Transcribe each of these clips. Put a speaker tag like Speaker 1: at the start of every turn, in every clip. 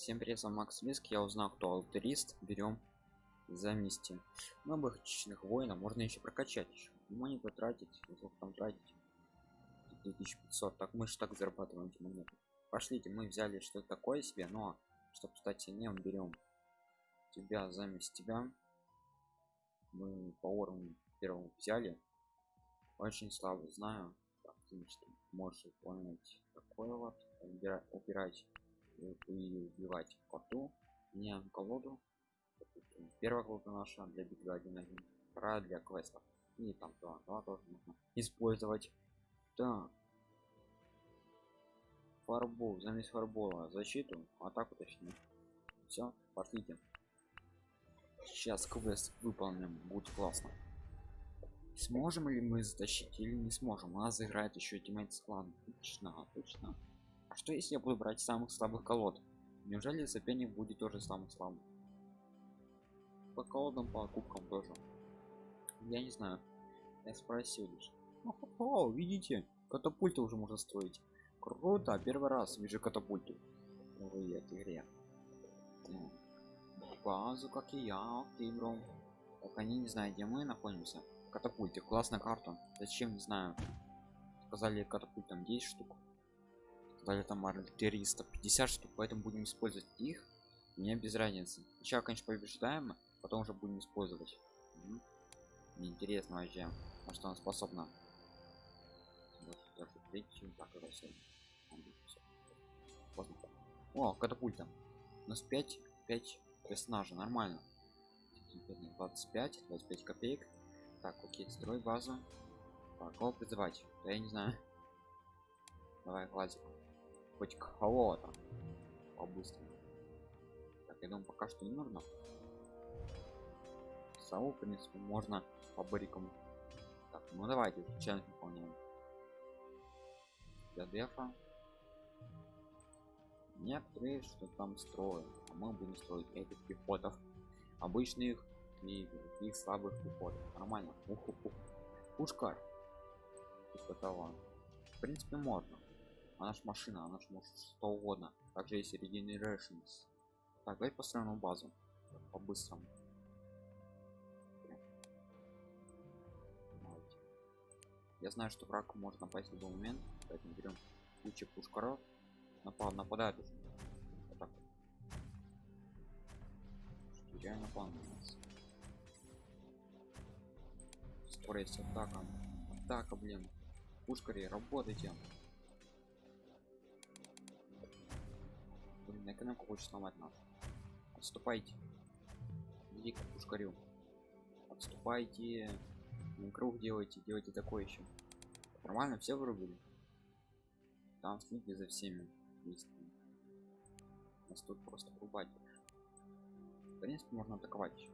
Speaker 1: Всем привет, Макс Виск. Я узнал, кто алтарист. Берем за вместе. Новых хищных воинов можно еще прокачать. Еще. Ему потратить, сколько там тратить? 2500. Так мы же так зарабатываем эти монеты. Пошлите, мы взяли что-то такое себе, но чтобы стать сильнее, берем тебя заместь тебя. Мы по уровню первому взяли. Очень слабо знаю. Так, ты что можешь выполнять такое вот. Убирать убивать коту не колоду первая колода наша для битвы 1-1 вторая для квестов. И там два, два тоже можно использовать. Так. Фарбол замес фарбола защиту атаку точнее. Все пошлите. Сейчас квест выполним будет классно. Сможем ли мы затащить или не сможем? У нас играет еще тиммейт клан точно точно. а что если я буду брать самых слабых колод? Неужели соперник будет тоже самый слабый? По колодам, по кубкам тоже. Я не знаю. Я спросил лишь. О, видите? Катапульты уже можно строить. Круто, первый раз вижу катапульты в этой игре. Базу, как и я, окей, бро. Так они не знают, где мы находимся. Катапульты, классная карта. Зачем, не знаю. Сказали катапультам 10 штук дали там артиллериста 50 штук поэтому будем использовать их. Мне без разницы. Сейчас конечно побеждаем потом уже будем использовать. Интересно вообще на что она способна. О катапульта. У нас 5 5 персонажей нормально. 25 25 копеек. Так окей строй базу. Так кого призывать? Да я не знаю. Давай классику хоть кого-то по-быстрому. Так я думаю пока что не нужно. Сову в принципе можно по барикам. Так ну давайте челлендж выполняем. Для дефа. Некоторые что там строят. А мы будем строить этих пехотов. Обычных и их слабых пехотов. Нормально. Ух, ух, ух. пушкарь типа того в принципе можно она ж машина она ж может что угодно. Также есть regenerations. Так давай построим базу. По-быстрому. Я знаю что враг может напасть в любой момент поэтому берем кучу пушкаров. Напал нападает уже. Вот так что реально напал на нас. Скорость атака атака блин. Пушкари работайте блин экономику хочет сломать нас отступайте. Иди к пушкарю. Отступайте. Круг делайте делайте такое еще. Нормально все вырубили? Там следите за всеми действиями нас тут просто рубать в принципе можно атаковать еще.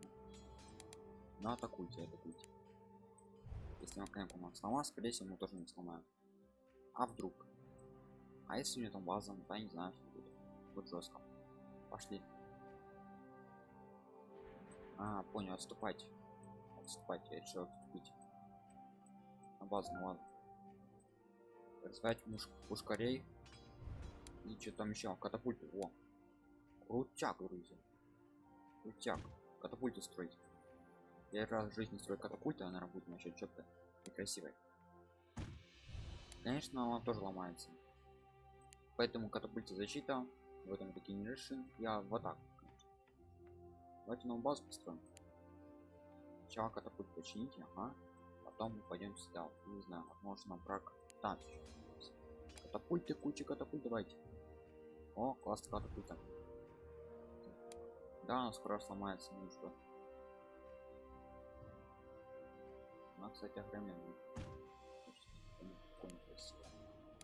Speaker 1: Но атакуйте атакуйте. Если он конечно он сломал скорее всего мы тоже не сломаем. А вдруг? А если у него там база да не знаю что будет вот жестко пошли. А понял отступать. Отступать я решил отступить. На базу на базу развивать муж пушкарей и что там еще катапульты. О. Крутяк друзья. Крутяк катапульты строить. Я раз в жизни строю катапульты она работает насчет что-то некрасивой конечно она тоже ломается. Поэтому катапульте защита в этом решим я в атаку давайте новую базу построим. Сначала катапульт почините ага. Потом мы пойдем сюда. Не знаю возможно враг там катапульты куча катапульт давайте. О класс катапульта. Да она скоро сломается ну что? Она кстати охрененная.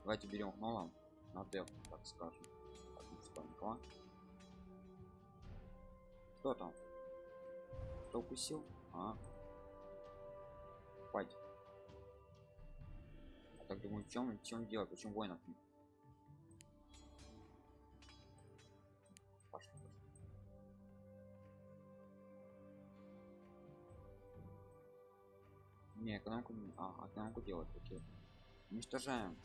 Speaker 1: Давайте берем гнола на деф так скажем станка кто там кто укусил а Пать. Я так думаю, в чем, в чем дело, почему воинов нет? Не, экономку, а, экономку делать, окей. Уничтожаем.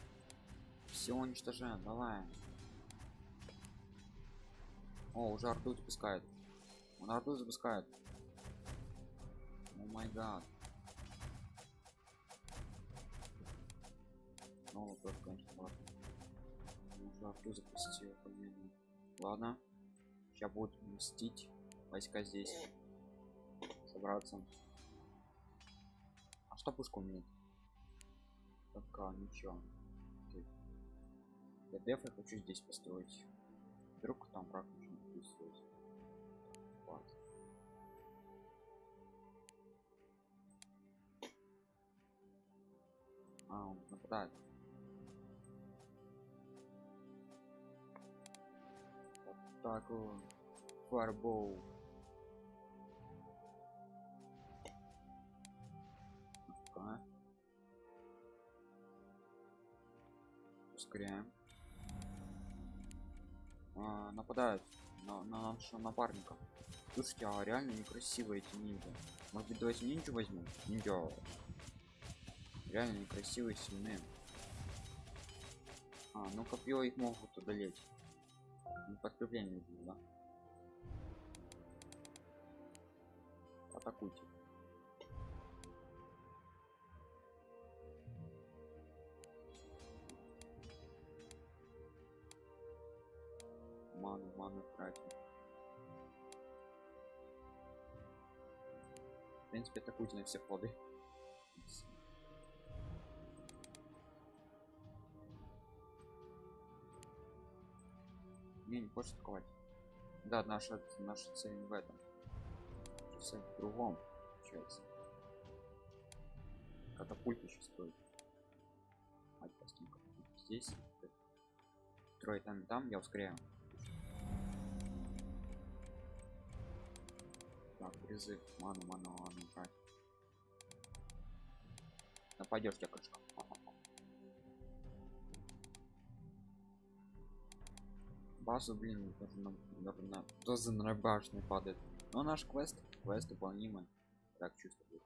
Speaker 1: Все уничтожаем, давай. О, уже арту запускает. Он арту запускает. О май гад. Ну, вот это, конечно, ладно. Уже арту запустил, по-моему. Ладно. Сейчас будут мстить. Войска здесь. Собраться. А что пушка умеет? Пока ничего. Я деф я хочу здесь построить. Вдруг там враг начнет присутствовать. Вот. А, так вот. Фарбоу. Ускоряем. А, нападают на, на нашего напарника. Слушайте, а реально некрасивые эти ниндзя. Может быть давайте ниндзю возьмем? Ниндзя. Реально некрасивые, сильные. А, ну копье их могут одолеть. Не подкрепление да? Атакуйте. Ману, ману тратим. В принципе, атакуйте на все ходы. Не, не хочешь атаковать. Да, наша, наша цель не в этом. Цель в другом, получается. Катапульт еще стоит. Мать здесь. Трое там и там, я ускоряю. Так, призыв. Ману, ману, ману, брать. Нападешь, я крышка. Базу, блин, даже на, даже на, даже на башню падает. Но наш квест, квест выполнимый. Так чувствую.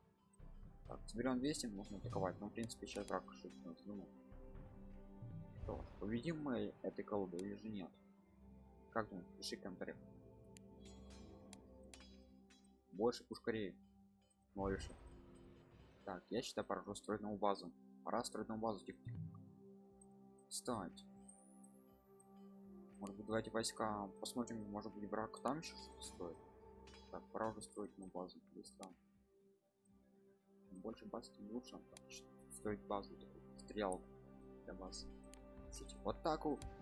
Speaker 1: Так, соберем 200, можно атаковать. Но в принципе сейчас рак что-то думал. Что, победим мы этой колоды или же нет? Как думаешь? Пиши в комментариях. Больше пушкарей. Больше. Так, я считаю, пора уже строить новую базу. Пора строить новую базу, тихо, тихо. Встать. Может быть, давайте войска посмотрим, может быть, враг там еще что-то стоит. Так, пора уже строить новую базу. Быстро. Больше баз, тем лучше. Строить базу, стрелку для баз. Кстати, вот,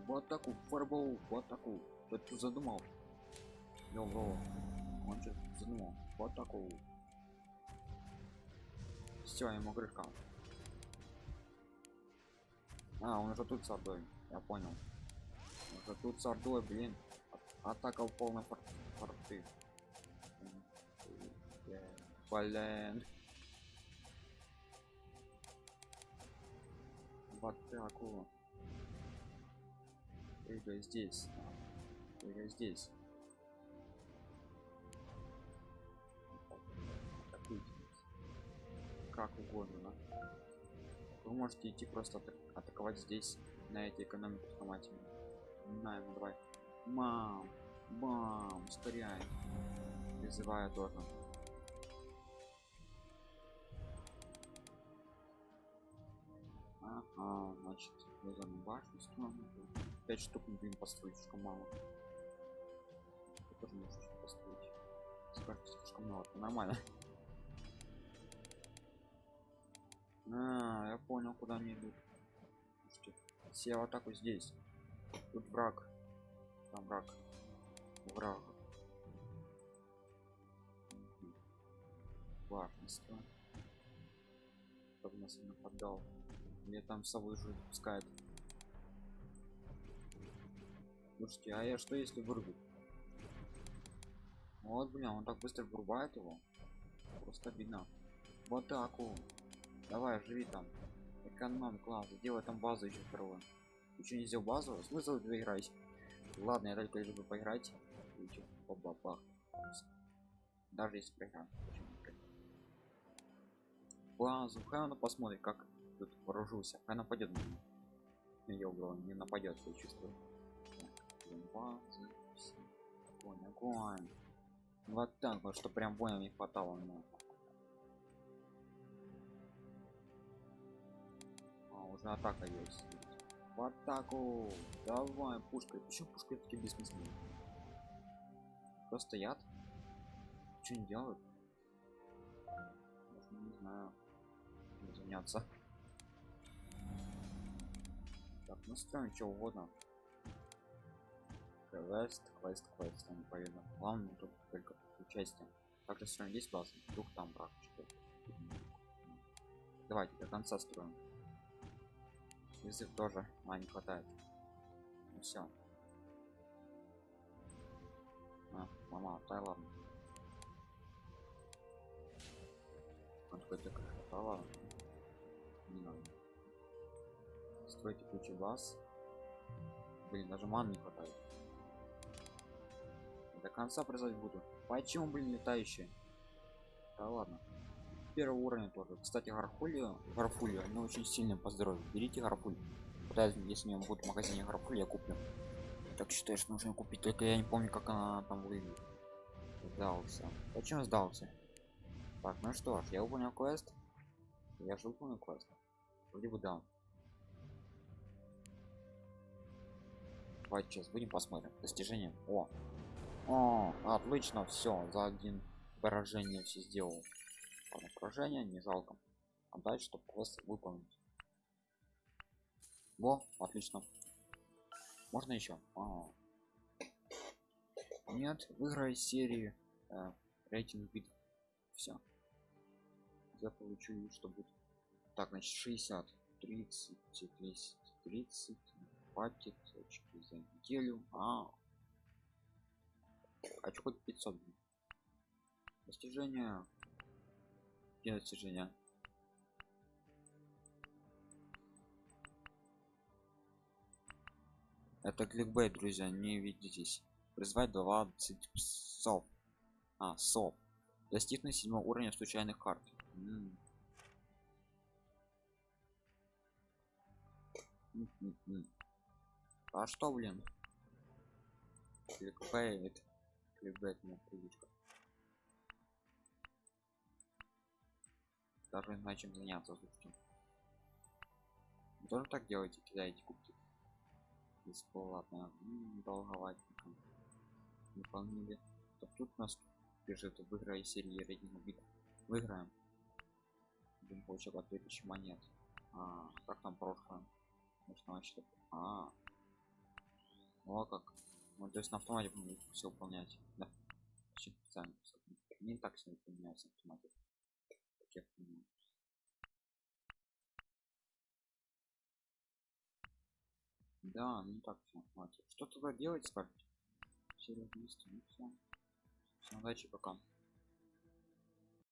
Speaker 1: вот так вот, фарбол, так вот. Что ты задумал? Йо, он что задумал? Вот такого. Все, ему крышка. А, он уже тут с ордой. Я понял. Уже тут с ордой, блин. Атака в полной фор форты. Блин. В атаку. Прыгай здесь. Прыгай здесь. Как угодно вы можете идти просто атак атаковать здесь на этой экономике автомате знаю ну давай мам мам ускоряй призываю тоже ага значит вязаную башню строим 5 штук не будем построить слишком мало. Ты тоже можешь построить. Скажете слишком мало. Это нормально А, я понял, куда они идут. Слушайте, все в атаку здесь. Тут враг. Там враг. Враг. Важность. Кто нас нападал? Мне там сову же пускает. Слушайте, а я что если вырубить? Вот, блин, он так быстро вырубает его. Просто видно. В атаку. Давай, живи там. Эконом класс, сделай там базу еще вторую. Ты не сделал базу? Смысл тебе играть? Ладно, я только люблю поиграть. Бабах. Даже если проиграем. Базу, хай она посмотрит, как тут вооружился. Хай нападет на меня. Я убрал, не нападет, я чувствую. Так, базы, огонь огонь вот так вот что прям воина не хватало мне уже атака есть в атаку! Давай пушкой почему пушка такие бессмысленные? Просто стоят что не делают? Даже не знаю. Заняться. Так настроим что угодно. Квест квест квест. Там повинно главное тут только участие. Также строим здесь базу вдруг там брак давайте до конца строим язык тоже а не хватает. Ну все а, мама тай ладно. Он какой-то красота ладно не надо стройте кучу баз блин даже ман не хватает. До конца производить буду. Почему блин летающие? Да ладно первого уровня тоже. Кстати гарфулию гарфулию они очень сильно по здоровью берите гарфуль Пытаюсь, если у меня будет в магазине гарфуль я куплю. Так считаю что нужно купить только я не помню как она там выглядит. Сдался. Почему сдался? Так ну что ж я выполнил квест. Я же выполнил квест. Вроде бы да. Давайте сейчас будем посмотрим. Достижение. О! О, отлично, все, за один поражение все сделал. Ладно, поражение не жалко. А дальше, чтобы просто выполнить. Во, отлично. Можно еще? А. Нет, выиграй серии э, рейтинг бит. Все. Я получу, что будет. Так, значит, 60, 30, 30, 30, хватит очки за неделю. А, хочу хоть 500 достижения где достижения это кликбейт друзья не видитесь призвать 20 псов. А сов. Достигнуть седьмого уровня случайных карт. М. -м а что блин? Кликбейт. Кликбейтная привычка даже не знаю чем заняться слушайте тоже так делаете кидаете кубки? Бесплатно. Долговатником выполнили так тут нас пишет выиграй серии рейтинг бит выиграем. Будем получать по 2000 монет. А как там прошлое? Может вообще а ну а. Как. Ну, то есть на автомате все выполнять. Да. Специально не так все выполняется автомате да не так все что туда делать скажете серия 200 ну все удачи пока